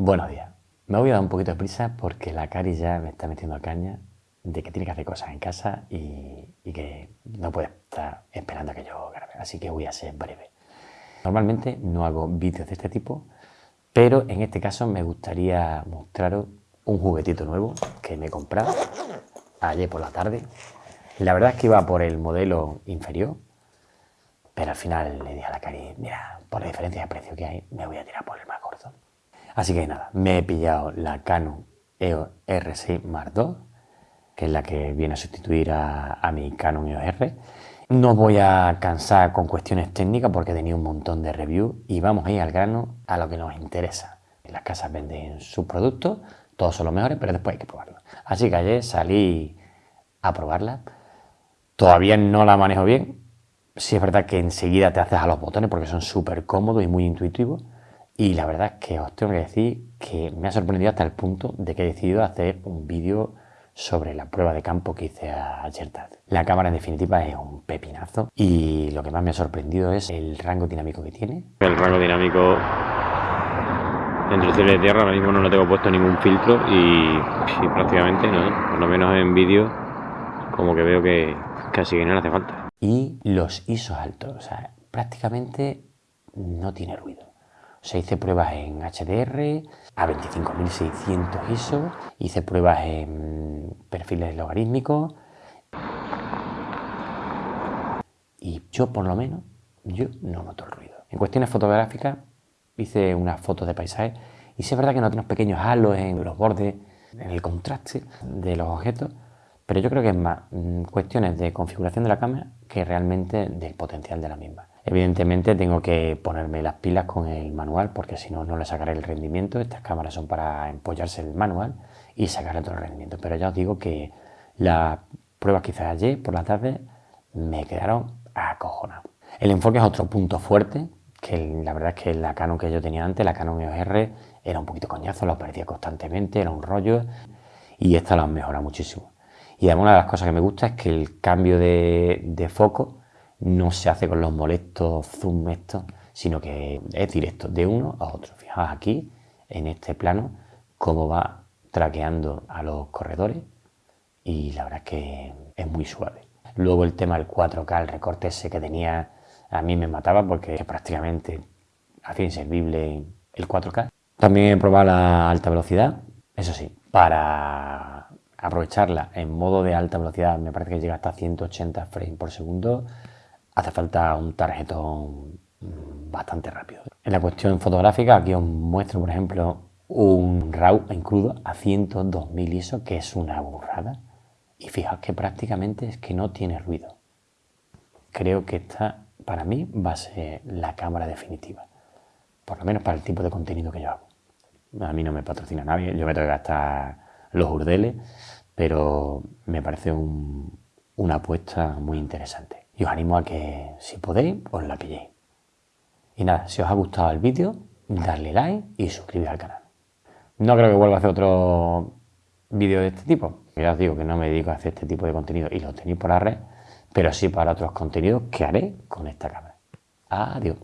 Buenos días. Me voy a dar un poquito de prisa porque la Cari ya me está metiendo caña de que tiene que hacer cosas en casa y, que no puede estar esperando a que yo grabe. Así que voy a ser breve. Normalmente no hago vídeos de este tipo, pero en este caso me gustaría mostraros un juguetito nuevo que me he comprado ayer por la tarde. La verdad es que iba por el modelo inferior, pero al final le dije a la Cari, mira, por la diferencia de precio que hay, me voy a tirar por el más corto. Así que nada, me he pillado la Canon EOS R6 Mark II, que es la que viene a sustituir a, mi Canon EOS R. No voy a cansar con cuestiones técnicas porque he tenido un montón de reviews y vamos a ir al grano a lo que nos interesa. Las casas venden sus productos, todos son los mejores, pero después hay que probarlos. Así que ayer salí a probarla. Todavía no la manejo bien. Sí es verdad que enseguida te haces a los botones porque son súper cómodos y muy intuitivos. Y la verdad es que os tengo que decir que me ha sorprendido hasta el punto de que he decidido hacer un vídeo sobre la prueba de campo que hice ayer tarde. La cámara en definitiva es un pepinazo y lo que más me ha sorprendido es el rango dinámico que tiene. El rango dinámico entre el cielo y tierra ahora mismo no lo tengo puesto ningún filtro y, prácticamente no, por lo menos en vídeo como que veo que casi que no le hace falta. Y los ISOs altos, o sea, prácticamente no tiene ruido. Se hice pruebas en HDR a 25.600 ISO, hice pruebas en perfiles logarítmicos y yo por lo menos, yo no noto el ruido. En cuestiones fotográficas hice unas fotos de paisaje y sí es verdad que no tiene unos pequeños halos en los bordes, en el contraste de los objetos, pero yo creo que es más mm, cuestiones de configuración de la cámara que realmente del potencial de la misma. Evidentemente tengo que ponerme las pilas con el manual porque si no, no le sacaré el rendimiento. Estas cámaras son para empollarse el manual y sacarle todo el rendimiento. Pero ya os digo que las pruebas que hice ayer por la tarde me quedaron acojonados. El enfoque es otro punto fuerte, que la verdad es que la Canon que yo tenía antes, la Canon EOS R, era un poquito coñazo, lo perdía constantemente, era un rollo y esta lo han mejorado muchísimo. Y además una de las cosas que me gusta es que el cambio de foco no se hace con los molestos zoom estos, sino que es directo de uno a otro. Fijaos aquí, en este plano, cómo va traqueando a los corredores y la verdad es que es muy suave. Luego el tema del 4K, el recorte ese que tenía, a mí me mataba porque prácticamente hacía inservible el 4K. También he probado la alta velocidad, eso sí, para aprovecharla en modo de alta velocidad me parece que llega hasta 180 frames por segundo hace falta un tarjetón bastante rápido. En la cuestión fotográfica, aquí os muestro, por ejemplo, un RAW en crudo a 102.000 ISO, que es una burrada. Y fijaos que prácticamente es que no tiene ruido. Creo que esta, para mí, va a ser la cámara definitiva. Por lo menos para el tipo de contenido que yo hago. A mí no me patrocina nadie, yo me tengo que gastar los urdeles, pero me parece una apuesta muy interesante y os animo a que si podéis os la pilléis. Y nada, si os ha gustado el vídeo, darle like y suscribiros al canal. No creo que vuelva a hacer otro vídeo de este tipo. Ya os digo que no me dedico a hacer este tipo de contenido y lo tenéis por la red, pero sí para otros contenidos que haré con esta cámara. Adiós.